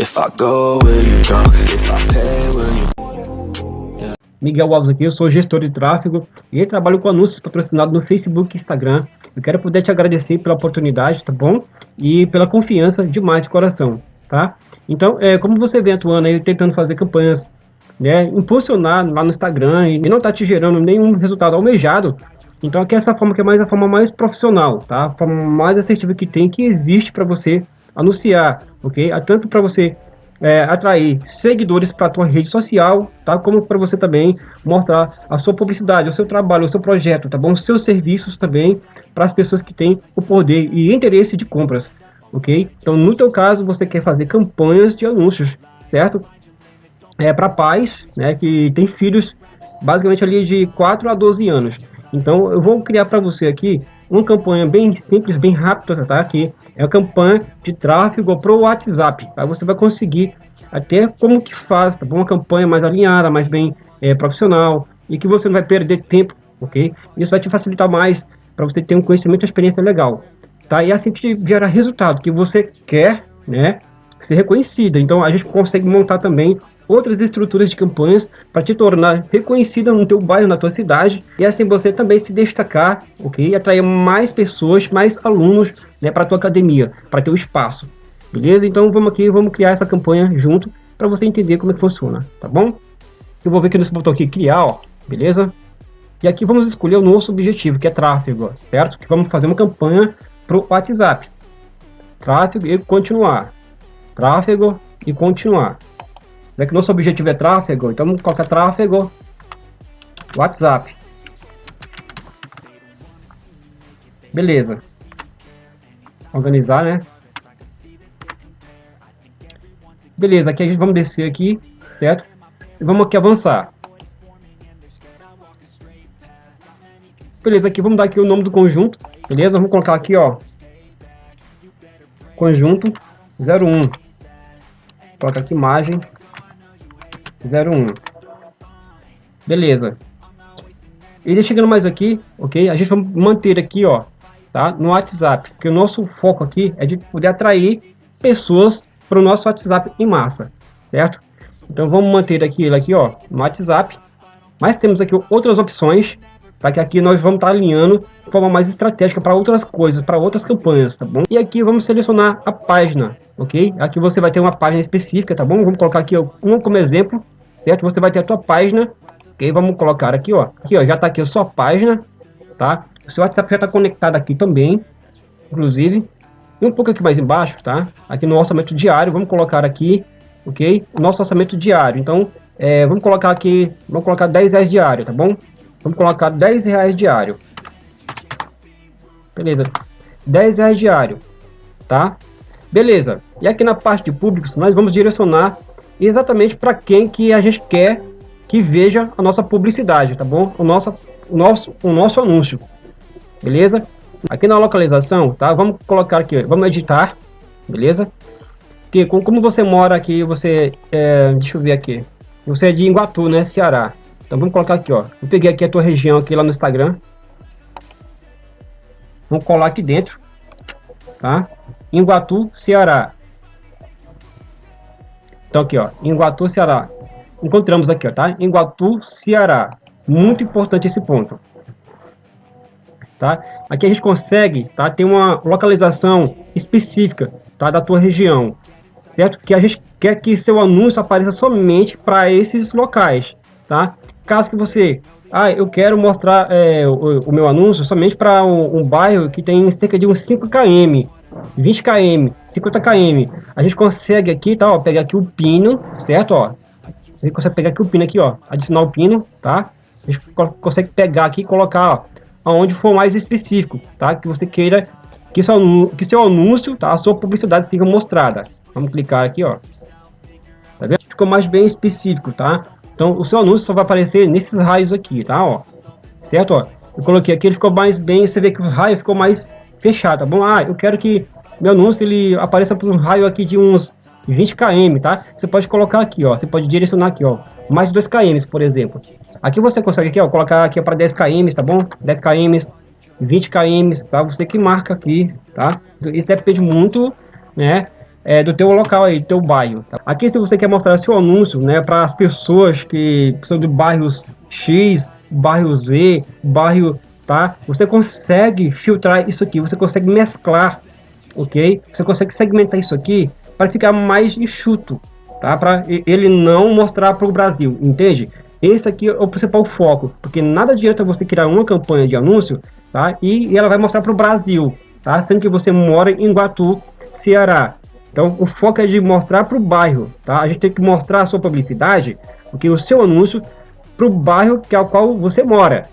If I go, will you go? If I pay, will you Miguel Alves aqui, eu sou gestor de tráfego e trabalho com anúncios patrocinados no Facebook e Instagram. Eu quero poder te agradecer pela oportunidade, tá bom? E pela confiança demais de coração, tá? Então, é, como você vem atuando aí, tentando fazer campanhas, né, impulsionar lá no Instagram e não tá te gerando nenhum resultado almejado, então aqui é essa forma que é mais a forma mais profissional, tá? A forma mais assertiva que tem, que existe para você anunciar, ok? Tanto para você é, atrair seguidores para a tua rede social, tá? Como para você também mostrar a sua publicidade, o seu trabalho, o seu projeto, tá bom? Os seus serviços também para as pessoas que têm o poder e interesse de compras, ok? Então, no teu caso, você quer fazer campanhas de anúncios, certo? É para pais, né, que tem filhos basicamente ali de 4 a 12 anos. Então, eu vou criar para você aqui uma campanha bem simples, bem rápida, tá? Aqui é a campanha de tráfego para o WhatsApp. Tá? Você vai conseguir até como que faz, tá? Uma campanha mais alinhada, mais bem é, profissional e que você não vai perder tempo, ok? Isso vai te facilitar mais para você ter um conhecimento e experiência legal, tá? E assim te gera resultado que você quer, né? Ser reconhecida. Então a gente consegue montar também outras estruturas de campanhas para te tornar reconhecida no teu bairro, na tua cidade e assim você também se destacar, ok? E atrair mais pessoas, mais alunos, né, para tua academia, para teu espaço, beleza? Então vamos aqui, vamos criar essa campanha junto para você entender como é que funciona, tá bom? Eu vou ver aqui nesse botão aqui criar, ó, beleza? E aqui vamos escolher o nosso objetivo, que é tráfego, certo? Que vamos fazer uma campanha para o WhatsApp. Tráfego e continuar. Tráfego e continuar. Já que nosso objetivo é tráfego, então vamos colocar tráfego WhatsApp. Beleza. Organizar, né? Beleza, aqui a gente vamos descer aqui, certo? E vamos aqui avançar. Beleza, aqui vamos dar aqui o nome do conjunto, beleza? Vamos colocar aqui, ó, conjunto 01. Coloca aqui imagem 01. Beleza. E chegando mais aqui, ok? A gente vai manter aqui, ó, tá? No WhatsApp, porque o nosso foco aqui é de poder atrair pessoas para o nosso WhatsApp em massa, certo? Então vamos manter aqui ele aqui, ó, no WhatsApp. Mas temos aqui outras opções, para que aqui nós vamos estar tá alinhando de forma mais estratégica para outras coisas, para outras campanhas, tá bom? E aqui vamos selecionar a página, ok? Aqui você vai ter uma página específica, tá bom? Vamos colocar aqui ó, um como exemplo, certo? Você vai ter a tua página, ok? Vamos colocar aqui, ó, aqui ó, já está aqui a sua página, tá? O seu WhatsApp já está conectado aqui também, inclusive. E um pouco aqui mais embaixo, tá? Aqui no orçamento diário, vamos colocar aqui, ok? Nosso orçamento diário. Então, é, vamos colocar aqui, vamos colocar 10 reais diário, tá bom? Vamos colocar 10 reais diário. Beleza. 10 reais diário, tá? Beleza. E aqui na parte de públicos, nós vamos direcionar exatamente para quem que a gente quer que veja a nossa publicidade, tá bom? O nosso, o nosso, o nosso anúncio, beleza? Aqui na localização, tá? Vamos colocar aqui, vamos editar, beleza? Que como você mora aqui, você, é, deixa eu ver aqui, você é de Iguatu, né, Ceará. Então vamos colocar aqui, ó. Eu peguei aqui a tua região aqui lá no Instagram. Vamos colar aqui dentro, tá? Iguatu, Ceará. Então aqui, ó, Iguatu, Ceará. Encontramos aqui, ó, tá? Iguatu, Ceará. Muito importante esse ponto. Tá? Aqui a gente consegue, tá? Ter uma localização específica, tá? Da tua região, certo? Que a gente quer que seu anúncio apareça somente para esses locais, tá? Caso que você, ah, eu quero mostrar é, o, o, meu anúncio somente para um, um, bairro que tem cerca de uns 5 km, 20 km, 50 km, a gente consegue aqui, tá, ó, pegar aqui o pino, certo, ó, a gente consegue pegar aqui o pino aqui, ó, adicionar o pino, tá, a gente consegue pegar aqui e colocar, ó, aonde for mais específico, tá, que você queira que seu, que seu anúncio, tá, a sua publicidade seja mostrada. Vamos clicar aqui, ó, tá vendo? Ficou mais bem específico, tá? Então, o seu anúncio só vai aparecer nesses raios aqui, tá? Ó, certo? Ó, eu coloquei aqui, ele ficou mais bem, você vê que o raio ficou mais fechado, tá bom? Ah, eu quero que meu anúncio ele apareça por um raio aqui de uns 20 km, tá? Você pode colocar aqui, ó, você pode direcionar aqui, ó, mais 2 km, por exemplo. Aqui você consegue aqui, ó, colocar aqui para 10 km, tá bom? 10 km, 20 km, tá? Você que marca aqui, tá? Isso depende muito, né, é, do teu local aí, do teu bairro. Tá? Aqui se você quer mostrar seu anúncio, né, para as pessoas que são de bairros X, bairro Z, bairro, tá? Você consegue filtrar isso aqui, você consegue mesclar, ok? Você consegue segmentar isso aqui para ficar mais enxuto, tá? Para ele não mostrar para o Brasil, entende? Esse aqui é o principal foco, porque nada adianta você criar uma campanha de anúncio, tá? E, e ela vai mostrar para o Brasil, tá? Sendo que você mora em Guatu, Ceará. Então, o foco é de mostrar para o bairro, tá? A gente tem que mostrar a sua publicidade, porque o seu anúncio para o bairro que é o qual você mora,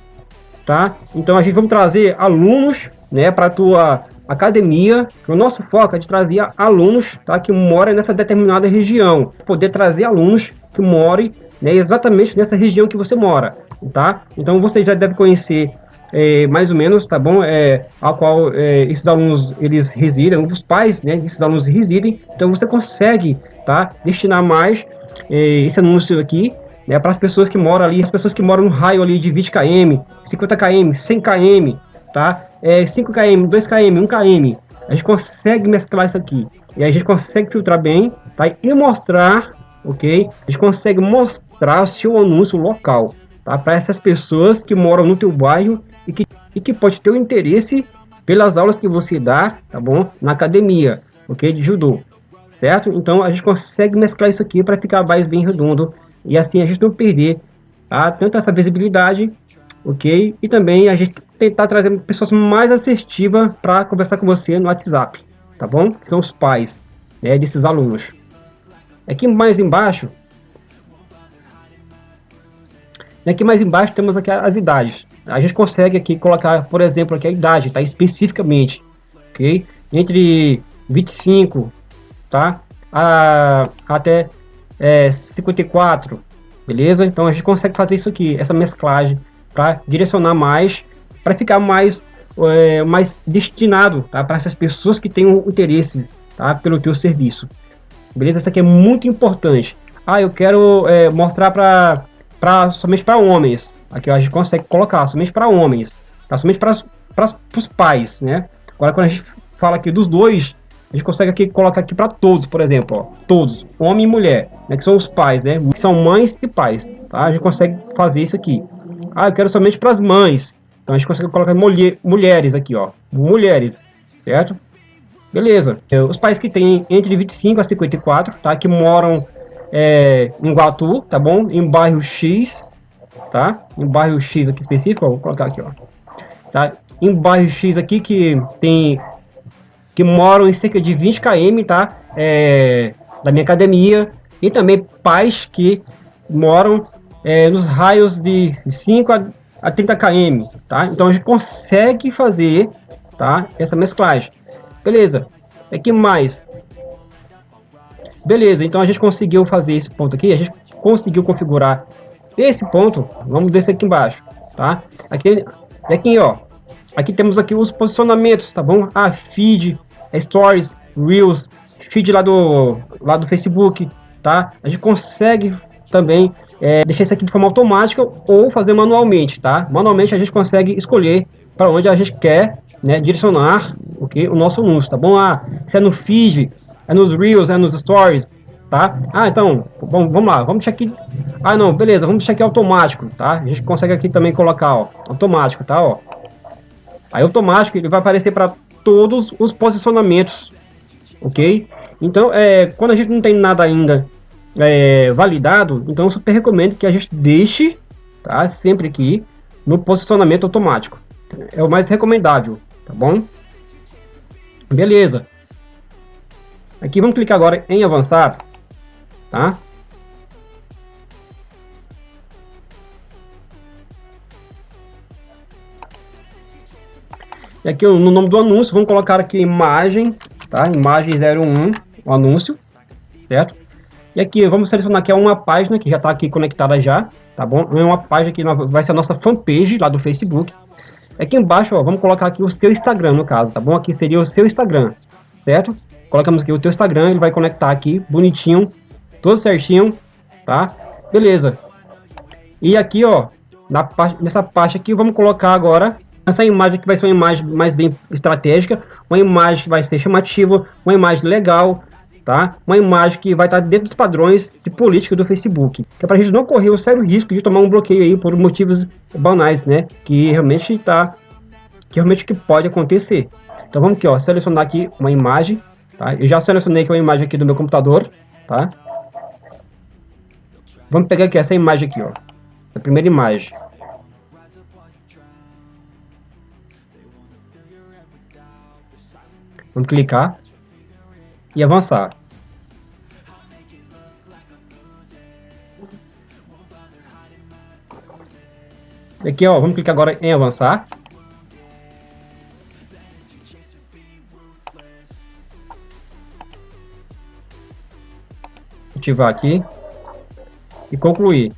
tá? Então, a gente vamos trazer alunos, né, para tua academia. O nosso foco é de trazer alunos, tá, que moram nessa determinada região, poder trazer alunos que morem né, exatamente nessa região que você mora, tá? Então você já deve conhecer é, mais ou menos, tá bom? É, a qual é, esses alunos eles residem, os pais, né, desses alunos residem. Então você consegue, tá? Destinar mais é, esse anúncio aqui, né, para as pessoas que moram ali, as pessoas que moram no raio ali de 20 km, 50 km, 100 km, tá? É 5 km, 2 km, 1 km. A gente consegue mesclar isso aqui e a gente consegue filtrar bem, tá? E mostrar, ok? A gente consegue mostrar o seu anúncio local, tá? Para essas pessoas que moram no teu bairro e que, e que pode ter o interesse pelas aulas que você dá, tá bom? Na academia, ok? De judô, certo? Então a gente consegue mesclar isso aqui para ficar mais bem redondo e assim a gente não perder tá? tanto essa visibilidade, ok? E também a gente tentar trazer pessoas mais assertivas para conversar com você no WhatsApp, tá bom? Que são os pais né, desses alunos. Aqui mais embaixo e aqui mais embaixo temos aqui as idades. A gente consegue aqui colocar, por exemplo, aqui a idade, tá? Especificamente, ok? Entre 25, tá? A, até é, 54, beleza? Então a gente consegue fazer isso aqui, essa mesclagem, para direcionar mais, para ficar mais, é, mais destinado, tá? Para essas pessoas que têm um interesse, tá? Pelo teu serviço, beleza? Isso aqui é muito importante. Ah, eu quero é, mostrar para somente para homens. Aqui a gente consegue colocar somente para homens, tá? somente para os pais, né? Agora quando a gente fala aqui dos dois, a gente consegue aqui colocar aqui para todos, por exemplo, ó, todos, homem e mulher, né? Que são os pais, né? Que são mães e pais, tá? A gente consegue fazer isso aqui. Ah, eu quero somente para as mães. Então a gente consegue colocar mulher, mulheres aqui, ó, mulheres, certo? Beleza. Os pais que têm entre 25 a 54, tá? Que moram é, em Guatu, tá bom? Em bairro X, tá? Em bairro X aqui específico, ó, vou colocar aqui, ó. Tá? Em bairro X aqui que tem que moram em cerca de 20 km, tá? É, da minha academia e também pais que moram é, nos raios de 5 a, a 30 km, tá? Então a gente consegue fazer, tá? Essa mesclagem. Beleza. É que mais? Beleza, então a gente conseguiu fazer esse ponto aqui, a gente conseguiu configurar esse ponto, vamos descer aqui embaixo, tá? Aqui, aqui ó, aqui temos aqui os posicionamentos, tá bom? Ah, feed, stories, reels, feed lá do, lá do Facebook, tá? A gente consegue também é, deixar isso aqui de forma automática ou fazer manualmente, tá? Manualmente a gente consegue escolher para onde a gente quer né, direcionar okay, o nosso anúncio, tá bom? Ah, se é no feed, é nos Reels, é nos Stories, tá? Ah, então, vamos, vamos lá, vamos deixar aqui... Ah, não, beleza, vamos deixar aqui automático, tá? A gente consegue aqui também colocar, ó, automático, tá, ó. Aí automático ele vai aparecer para todos os posicionamentos, ok? Então, é, quando a gente não tem nada ainda é, validado, então eu super recomendo que a gente deixe, tá? Sempre aqui no posicionamento automático. É o mais recomendável, tá bom? Beleza. Aqui vamos clicar agora em avançar, tá? E aqui no nome do anúncio, vamos colocar aqui imagem, tá? Imagem 01, o anúncio, certo? E aqui vamos selecionar aqui uma página que já está aqui conectada já, tá bom? É uma página que vai ser a nossa fanpage lá do Facebook. Aqui embaixo, ó, vamos colocar aqui o seu Instagram no caso, tá bom? Aqui seria o seu Instagram, certo? colocamos aqui o teu Instagram, ele vai conectar aqui, bonitinho, todo certinho, tá? Beleza. E aqui, ó, na nessa parte aqui, vamos colocar agora essa imagem que vai ser uma imagem mais bem estratégica, uma imagem que vai ser chamativa, uma imagem legal, tá? Uma imagem que vai estar dentro dos padrões de política do Facebook, que é para a gente não correr o sério risco de tomar um bloqueio aí por motivos banais, né? Que realmente está, que realmente que pode acontecer. Então vamos aqui, ó, selecionar aqui uma imagem, tá? Eu já selecionei aqui uma imagem aqui do meu computador, tá? Vamos pegar aqui essa imagem aqui, ó, a primeira imagem. Vamos clicar e avançar. Aqui, ó, vamos clicar agora em avançar. Ativar aqui e concluir.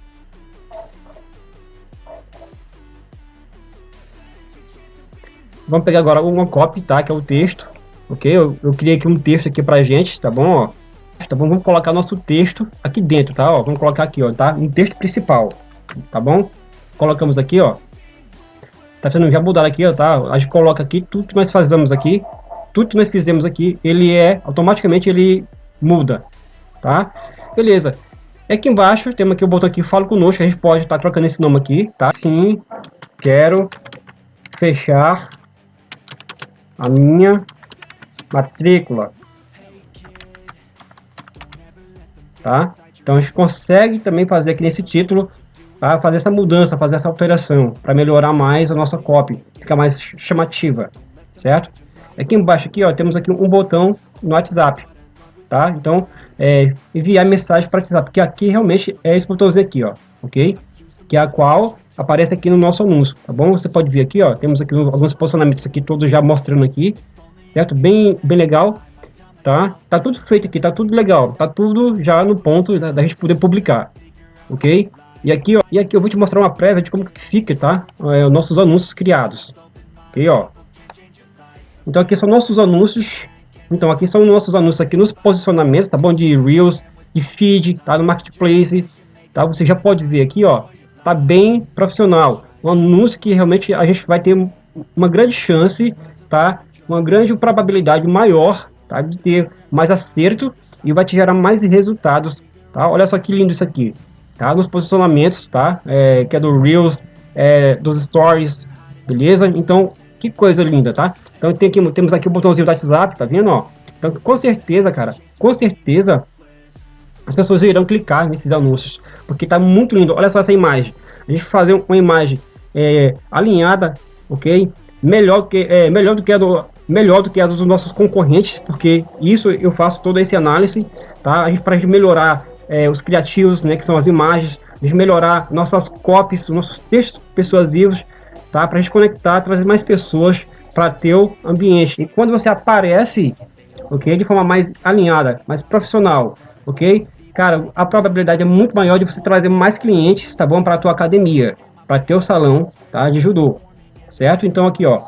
Vamos pegar agora uma copy, tá? Que é o texto ok? Eu, eu criei aqui um texto aqui pra gente, tá bom? Ó, tá bom? Vamos colocar nosso texto aqui dentro, tá? Ó, vamos colocar aqui, ó, tá? Um texto principal, tá bom? Colocamos aqui, ó. Tá sendo já mudado aqui, ó, tá? A gente coloca aqui tudo que nós fazemos aqui, tudo que nós fizemos aqui, ele é, automaticamente ele muda, tá? Beleza. Aqui embaixo, temos aqui o botão aqui, fala conosco, a gente pode estar tá trocando esse nome aqui, tá? Sim, quero fechar a minha matrícula. Tá? Então a gente consegue também fazer aqui nesse título, tá? fazer essa mudança, fazer essa alteração, para melhorar mais a nossa copy, ficar mais chamativa, certo? Aqui embaixo aqui, ó, temos aqui um botão no WhatsApp, tá? Então, é, enviar mensagem para WhatsApp, que aqui realmente é esse botãozinho aqui, ó, ok? Que é a qual aparece aqui no nosso anúncio, tá bom? Você pode ver aqui, ó, temos aqui alguns posicionamentos aqui, todos já mostrando aqui, certo? Bem, bem legal, tá? Tá tudo feito aqui, tá tudo legal, tá tudo já no ponto da, da gente poder publicar, ok? E aqui, ó, e aqui eu vou te mostrar uma prévia de como que fica, tá? É, os nossos anúncios criados, ok, ó. Então aqui são nossos anúncios, então aqui são nossos anúncios aqui nos posicionamentos, tá bom? De Reels, de Feed, tá? No Marketplace, tá? Você já pode ver aqui, ó, tá bem profissional. Um anúncio que realmente a gente vai ter uma grande chance, tá? uma grande probabilidade maior tá, de ter mais acerto e vai te gerar mais resultados. Tá? Olha só que lindo isso aqui. Tá? Nos posicionamentos, tá? É, que é do Reels, é, dos Stories, beleza? Então, que coisa linda, tá? Então tem aqui, temos aqui o botãozinho do WhatsApp, tá vendo? Ó? Então, com certeza, cara, com certeza as pessoas irão clicar nesses anúncios, porque tá muito lindo. Olha só essa imagem. A gente fazer uma imagem é, alinhada, ok? Melhor que é, melhor do que a do melhor do que as dos nossos concorrentes, porque isso eu faço toda essa análise, tá? Para a gente melhorar é, os criativos, né, que são as imagens, a gente melhorar nossas copies, nossos textos persuasivos, tá? Para gente conectar, trazer mais pessoas para teu ambiente. E quando você aparece, ok, de forma mais alinhada, mais profissional, ok, cara, a probabilidade é muito maior de você trazer mais clientes, tá bom, para tua academia, para teu salão, tá, de judô, certo? Então aqui, ó,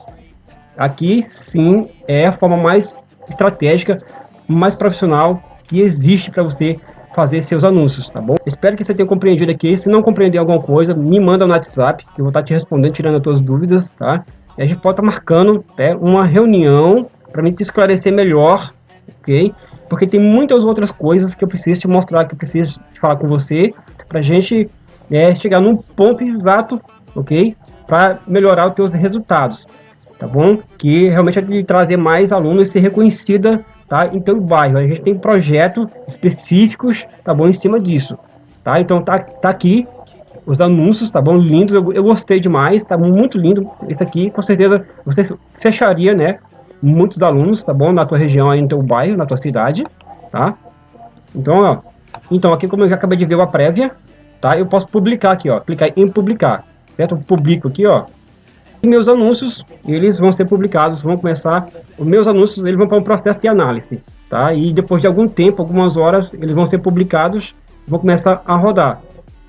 Aqui sim é a forma mais estratégica, mais profissional que existe para você fazer seus anúncios, tá bom? Espero que você tenha compreendido aqui. Se não compreender alguma coisa, me manda no WhatsApp, que eu vou estar te respondendo, tirando as tuas dúvidas, tá? E a gente pode estar marcando né, uma reunião para me esclarecer melhor, ok? Porque tem muitas outras coisas que eu preciso te mostrar, que eu preciso falar com você, para a gente né, chegar num ponto exato, ok? Para melhorar os teus resultados tá bom? Que realmente é de trazer mais alunos e ser reconhecida, tá? Em o bairro. A gente tem projetos específicos, tá bom? Em cima disso, tá? Então tá, tá aqui os anúncios, tá bom? Lindos, eu, eu gostei demais, tá muito lindo esse aqui, com certeza você fecharia, né? Muitos alunos, tá bom? Na tua região aí, no teu bairro, na tua cidade, tá? Então, ó, então aqui como eu já acabei de ver uma prévia, tá? Eu posso publicar aqui, ó, clicar em publicar, certo? Eu publico aqui, ó, e meus anúncios, eles vão ser publicados, vão começar, os meus anúncios, eles vão para um processo de análise, tá? E depois de algum tempo, algumas horas, eles vão ser publicados, vão começar a rodar,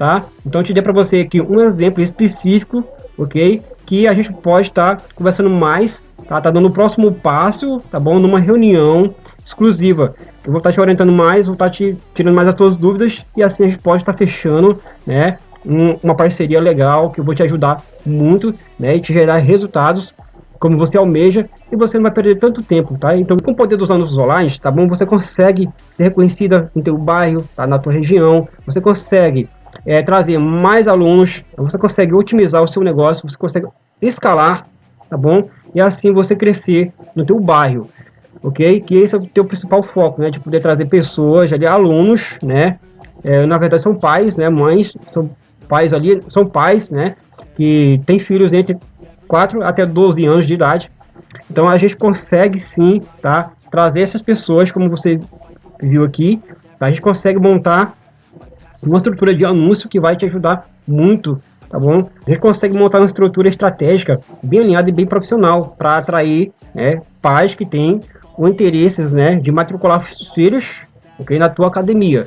tá? Então, eu te dei para você aqui um exemplo específico, ok? Que a gente pode estar tá conversando mais, tá? Tá dando o próximo passo, tá bom? Numa reunião exclusiva. Eu vou estar tá te orientando mais, vou estar tá te tirando mais as tuas dúvidas e assim a gente pode estar tá fechando, né? Um, uma parceria legal que eu vou te ajudar muito, né, e te gerar resultados como você almeja e você não vai perder tanto tempo, tá? Então, com o poder dos anúncios online, tá bom? Você consegue ser reconhecida no teu bairro, tá? Na tua região, você consegue é, trazer mais alunos, você consegue otimizar o seu negócio, você consegue escalar, tá bom? E assim você crescer no teu bairro, ok? Que esse é o teu principal foco, né? De poder trazer pessoas, ali, alunos, né? É, na verdade são pais, né? Mães, são pais ali, são pais, né? Que têm filhos entre 4 até 12 anos de idade. Então a gente consegue sim, tá? Trazer essas pessoas, como você viu aqui, tá? a gente consegue montar uma estrutura de anúncio que vai te ajudar muito, tá bom? A gente consegue montar uma estrutura estratégica bem alinhada e bem profissional para atrair né, pais que têm o interesses né, de matricular os filhos okay, na tua academia.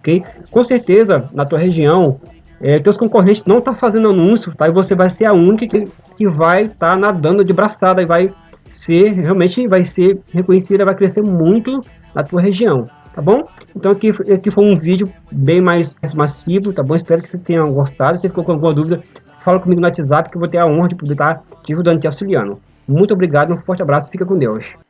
Okay? Com certeza, na tua região, é, teus concorrentes não estão tá fazendo anúncio, tá? E você vai ser a única que, que vai estar tá nadando de braçada e vai ser, realmente vai ser reconhecida, vai crescer muito na tua região tá bom? Então aqui, aqui foi um vídeo bem mais massivo, tá bom? Espero que você tenha gostado. Se ficou com alguma dúvida, fala comigo no WhatsApp que eu vou ter a honra de poder estar te ajudando, te auxiliando. Muito obrigado, um forte abraço, fica com Deus.